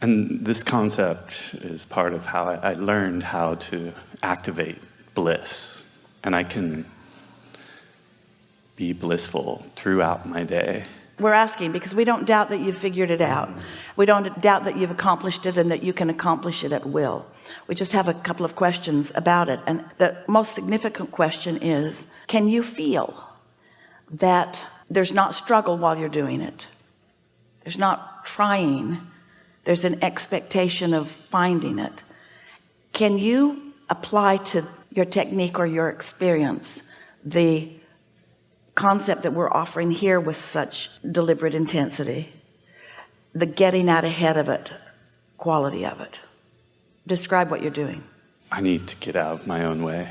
And this concept is part of how I, learned how to activate bliss. And I can be blissful throughout my day. We're asking because we don't doubt that you've figured it out. We don't doubt that you've accomplished it and that you can accomplish it at will. We just have a couple of questions about it. And the most significant question is, can you feel that there's not struggle while you're doing it? There's not trying. There's an expectation of finding it. Can you apply to your technique or your experience the concept that we're offering here with such deliberate intensity? The getting out ahead of it quality of it. Describe what you're doing. I need to get out of my own way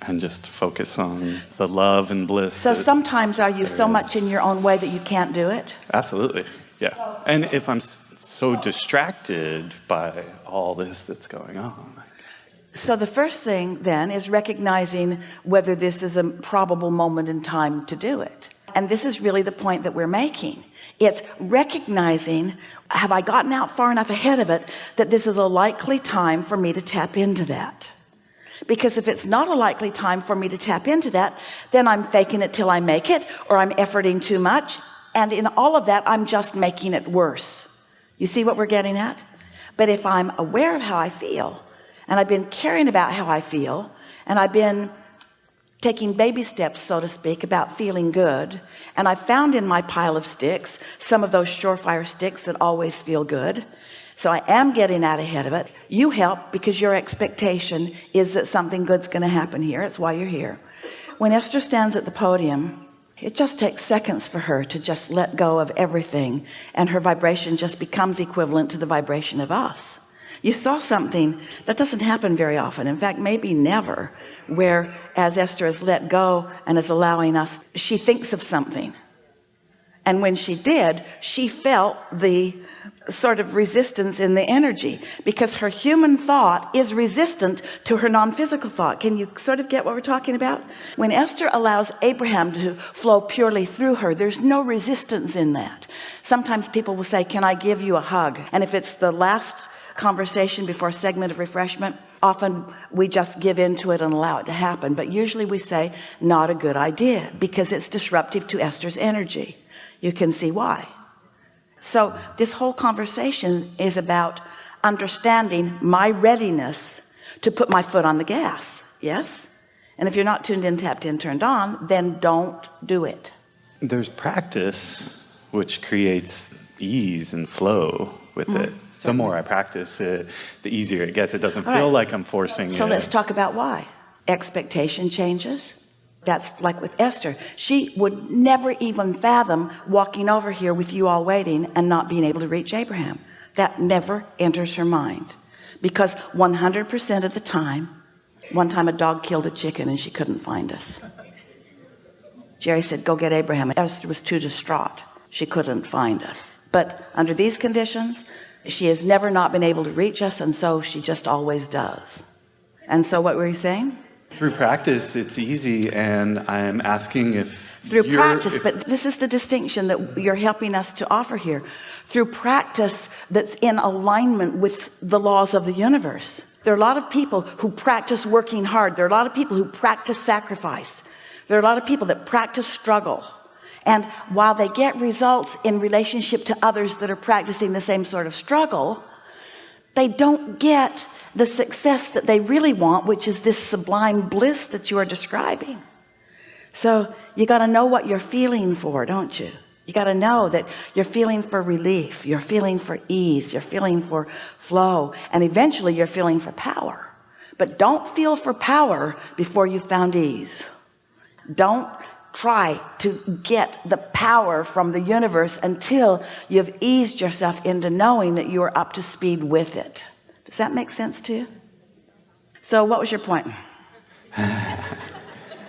and just focus on the love and bliss so sometimes are you so is. much in your own way that you can't do it? Absolutely yeah. And if I'm so distracted by all this that's going on. So the first thing then is recognizing whether this is a probable moment in time to do it. And this is really the point that we're making. It's recognizing have I gotten out far enough ahead of it that this is a likely time for me to tap into that? Because if it's not a likely time for me to tap into that then I'm faking it till I make it or I'm efforting too much and in all of that I'm just making it worse you see what we're getting at? But if I'm aware of how I feel and I've been caring about how I feel and I've been taking baby steps so to speak about feeling good and I found in my pile of sticks some of those surefire sticks that always feel good so I am getting out ahead of it you help because your expectation is that something good's going to happen here. It's why you're here. When Esther stands at the podium it just takes seconds for her to just let go of everything and her vibration just becomes equivalent to the vibration of us. You saw something that doesn't happen very often. In fact maybe never where as Esther is let go and is allowing us she thinks of something. And when she did she felt the sort of resistance in the energy because her human thought is resistant to her non-physical thought. Can you sort of get what we're talking about? When Esther allows Abraham to flow purely through her there's no resistance in that. Sometimes people will say can I give you a hug? And if it's the last conversation before a segment of refreshment often we just give into it and allow it to happen. But usually we say not a good idea because it's disruptive to Esther's energy. You can see why so this whole conversation is about understanding my readiness to put my foot on the gas yes and if you're not tuned in tapped in turned on then don't do it there's practice which creates ease and flow with mm -hmm. it the more I practice it, the easier it gets. It doesn't All feel right. like I'm forcing so it. let's talk about why. Expectation changes. That's like with Esther. She would never even fathom walking over here with you all waiting and not being able to reach Abraham. That never enters her mind because 100% of the time, one time a dog killed a chicken and she couldn't find us. Jerry said, go get Abraham. Esther was too distraught. She couldn't find us. But under these conditions, she has never not been able to reach us and so she just always does and so what were you saying through practice it's easy and I'm asking if through practice if, but this is the distinction that you're helping us to offer here. Through practice that's in alignment with the laws of the universe. There are a lot of people who practice working hard. There are a lot of people who practice sacrifice. There are a lot of people that practice struggle. And while they get results in relationship to others that are practicing the same sort of struggle they don't get the success that they really want which is this sublime bliss that you are describing. So you got to know what you're feeling for don't you? You got to know that you're feeling for relief you're feeling for ease you're feeling for flow and eventually you're feeling for power. But don't feel for power before you've found ease. Don't try to get the power from the universe until you've eased yourself into knowing that you are up to speed with it does that make sense to you? So what was your point?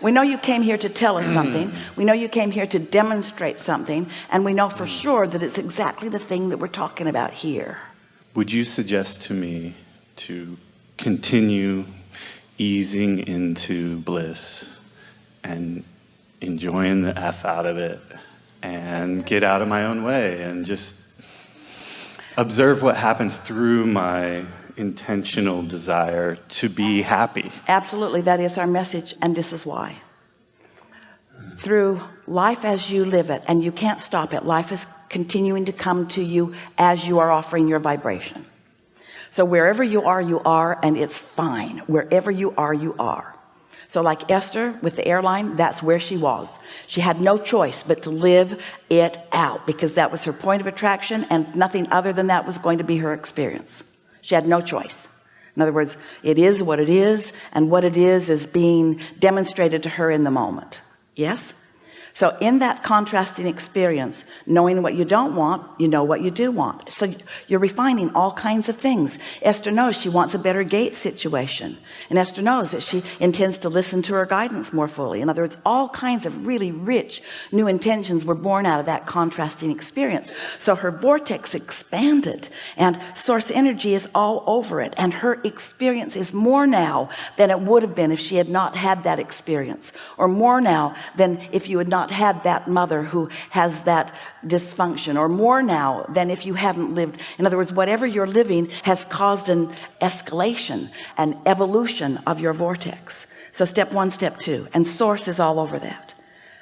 We know you came here to tell us mm. something. We know you came here to demonstrate something and we know for mm. sure that it's exactly the thing that we're talking about here. Would you suggest to me to continue easing into bliss and enjoying the F out of it and get out of my own way and just observe what happens through my intentional desire to be happy. Absolutely. That is our message. And this is why. Through life as you live it, and you can't stop it. Life is continuing to come to you as you are offering your vibration. So wherever you are, you are, and it's fine. Wherever you are, you are. So like Esther with the airline, that's where she was. She had no choice but to live it out because that was her point of attraction and nothing other than that was going to be her experience. She had no choice. In other words, it is what it is and what it is is being demonstrated to her in the moment. Yes. So in that contrasting experience, knowing what you don't want, you know what you do want. So you're refining all kinds of things. Esther knows she wants a better gate situation. And Esther knows that she intends to listen to her guidance more fully. In other words, all kinds of really rich new intentions were born out of that contrasting experience. So her vortex expanded and source energy is all over it. And her experience is more now than it would have been if she had not had that experience or more now than if you had not not had that mother who has that dysfunction or more now than if you hadn't lived. In other words whatever you're living has caused an escalation an evolution of your vortex. So step one step two and source is all over that.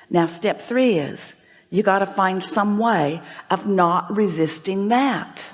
Now step three is you got to find some way of not resisting that.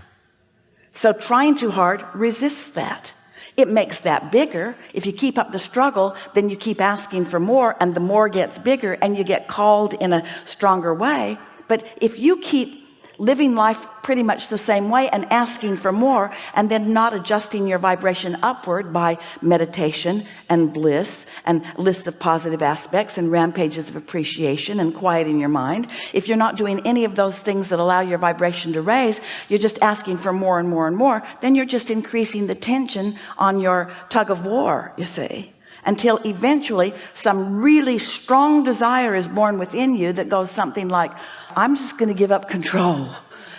So trying too hard resists that it makes that bigger. If you keep up the struggle then you keep asking for more and the more gets bigger and you get called in a stronger way. But if you keep living life pretty much the same way and asking for more and then not adjusting your vibration upward by meditation and bliss and lists of positive aspects and rampages of appreciation and quieting your mind. If you're not doing any of those things that allow your vibration to raise you're just asking for more and more and more then you're just increasing the tension on your tug of war you see until eventually some really strong desire is born within you that goes something like I'm just going to give up control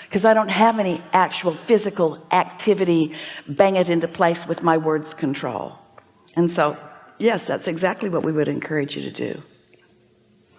because I don't have any actual physical activity bang it into place with my words control. And so yes that's exactly what we would encourage you to do.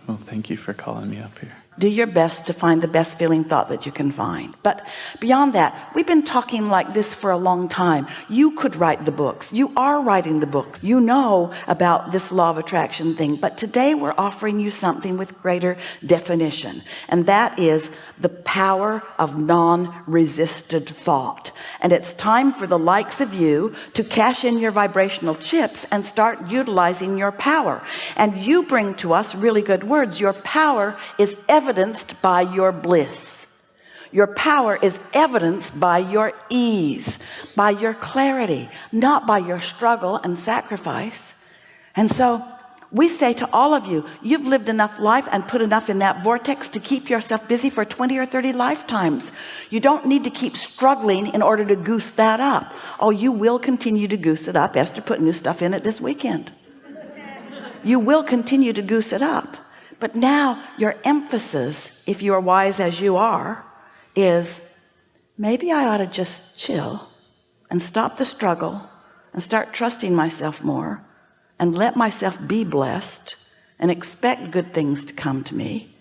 Well thank you for calling me up here do your best to find the best feeling thought that you can find. But beyond that we've been talking like this for a long time. You could write the books. You are writing the books. You know about this law of attraction thing. But today we're offering you something with greater definition. And that is the power of non-resisted thought. And it's time for the likes of you to cash in your vibrational chips and start utilizing your power. And you bring to us really good words. Your power is evidenced by your bliss. Your power is evidenced by your ease by your clarity not by your struggle and sacrifice. And so we say to all of you you've lived enough life and put enough in that vortex to keep yourself busy for 20 or 30 lifetimes. You don't need to keep struggling in order to goose that up. Oh you will continue to goose it up. Esther put new stuff in it this weekend. You will continue to goose it up but now your emphasis if you are wise as you are is maybe I ought to just chill and stop the struggle and start trusting myself more and let myself be blessed and expect good things to come to me.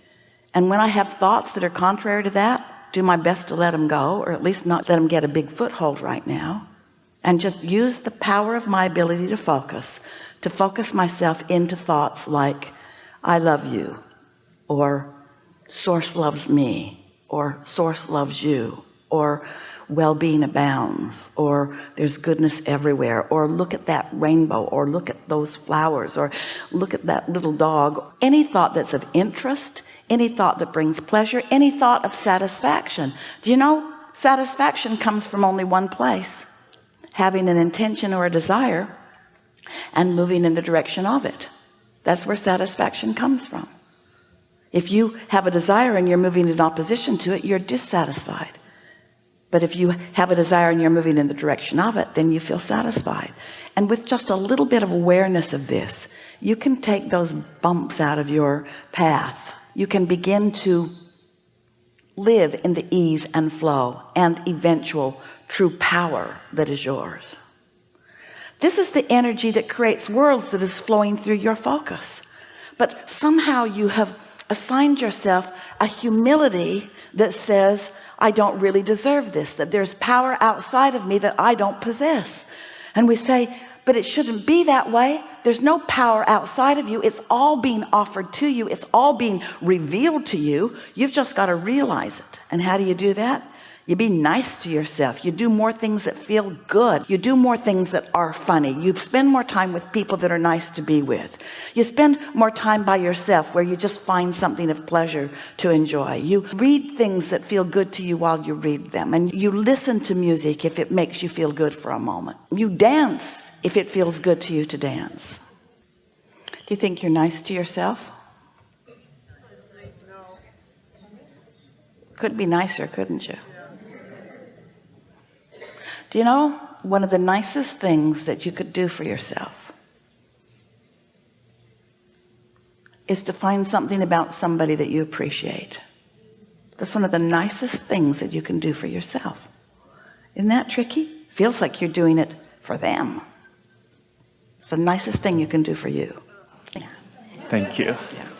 And when I have thoughts that are contrary to that do my best to let them go or at least not let them get a big foothold right now and just use the power of my ability to focus to focus myself into thoughts like I love you or source loves me or source loves you or well-being abounds or there's goodness everywhere or look at that rainbow or look at those flowers or look at that little dog. Any thought that's of interest any thought that brings pleasure any thought of satisfaction. Do you know satisfaction comes from only one place having an intention or a desire and moving in the direction of it that's where satisfaction comes from. If you have a desire and you're moving in opposition to it you're dissatisfied. But if you have a desire and you're moving in the direction of it then you feel satisfied. And with just a little bit of awareness of this you can take those bumps out of your path. You can begin to live in the ease and flow and eventual true power that is yours this is the energy that creates worlds that is flowing through your focus. But somehow you have assigned yourself a humility that says I don't really deserve this that there's power outside of me that I don't possess. And we say but it shouldn't be that way. There's no power outside of you. It's all being offered to you. It's all being revealed to you. You've just got to realize it. And how do you do that you be nice to yourself. You do more things that feel good. You do more things that are funny. You spend more time with people that are nice to be with. You spend more time by yourself where you just find something of pleasure to enjoy. You read things that feel good to you while you read them and you listen to music if it makes you feel good for a moment. You dance if it feels good to you to dance. Do you think you're nice to yourself? Could be nicer couldn't you do you know one of the nicest things that you could do for yourself is to find something about somebody that you appreciate that's one of the nicest things that you can do for yourself isn't that tricky feels like you're doing it for them it's the nicest thing you can do for you yeah. Thank you. Yeah.